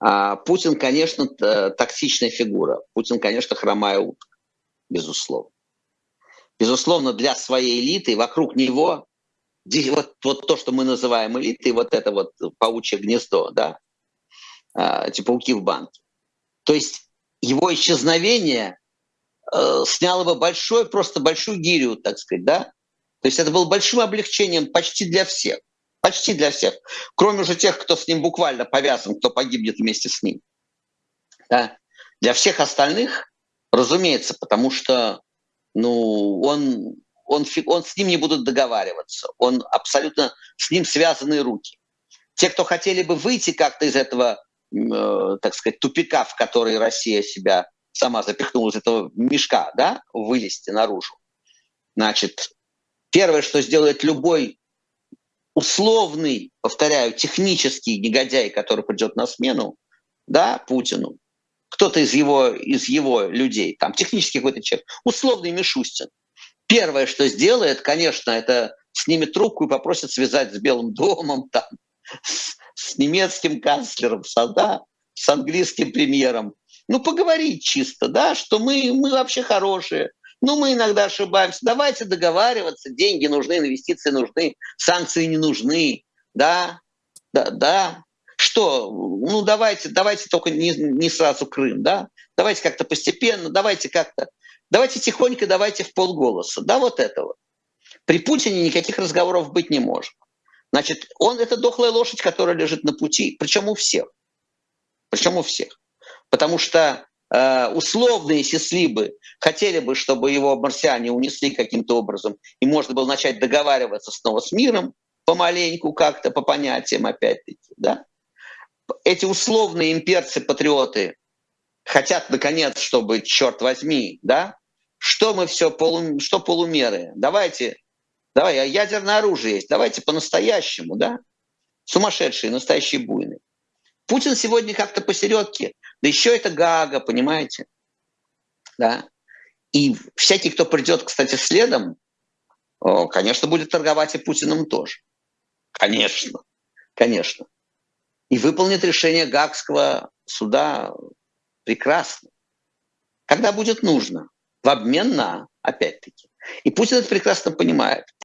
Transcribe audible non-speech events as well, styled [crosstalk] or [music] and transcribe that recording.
А Путин, конечно, токсичная фигура. Путин, конечно, хромая утка, безусловно. Безусловно, для своей элиты вокруг него вот, вот то, что мы называем элитой, вот это вот паучье гнездо, да, а, эти пауки в банке. То есть его исчезновение э, сняло бы большой, просто большую гирю, так сказать, да. То есть это было большим облегчением почти для всех. Почти для всех. Кроме уже тех, кто с ним буквально повязан, кто погибнет вместе с ним. Да? Для всех остальных, разумеется, потому что ну, он, он, он с ним не будут договариваться. Он абсолютно с ним связаны руки. Те, кто хотели бы выйти как-то из этого, э, так сказать, тупика, в который Россия себя сама запихнула из этого мешка, да, вылезти наружу. Значит, первое, что сделает любой условный, повторяю, технический негодяй, который придет на смену, да, Путину, кто-то из его, из его людей, там, технический какой-то человек, условный Мишустин, первое, что сделает, конечно, это снимет трубку и попросит связать с Белым домом, [laughs] там, с, с немецким канцлером, с, да, с английским премьером. Ну, поговорить чисто, да, что мы, мы вообще хорошие, ну, мы иногда ошибаемся. Давайте договариваться. Деньги нужны, инвестиции нужны, санкции не нужны. Да, да, да. Что? Ну, давайте, давайте только не, не сразу Крым, да? Давайте как-то постепенно, давайте как-то. Давайте тихонько, давайте в полголоса. Да, вот этого. При Путине никаких разговоров быть не может. Значит, он это дохлая лошадь, которая лежит на пути, причем у всех. Причем у всех. Потому что Э, условные сислибы хотели бы, чтобы его марсиане унесли каким-то образом, и можно было начать договариваться снова с миром помаленьку как-то, по понятиям опять-таки. Да? Эти условные имперцы-патриоты хотят, наконец, чтобы, черт возьми, да, что мы все, полу, что полумеры, давайте, давай, а ядерное оружие есть, давайте по-настоящему, да, сумасшедшие, настоящие буйные. Путин сегодня как-то посередке, да еще это Гага, понимаете? Да. И всякий, кто придет, кстати, следом, конечно, будет торговать и Путиным тоже. Конечно, конечно. И выполнит решение Гагского суда прекрасно. Когда будет нужно. В обмен на, опять-таки. И Путин это прекрасно понимает.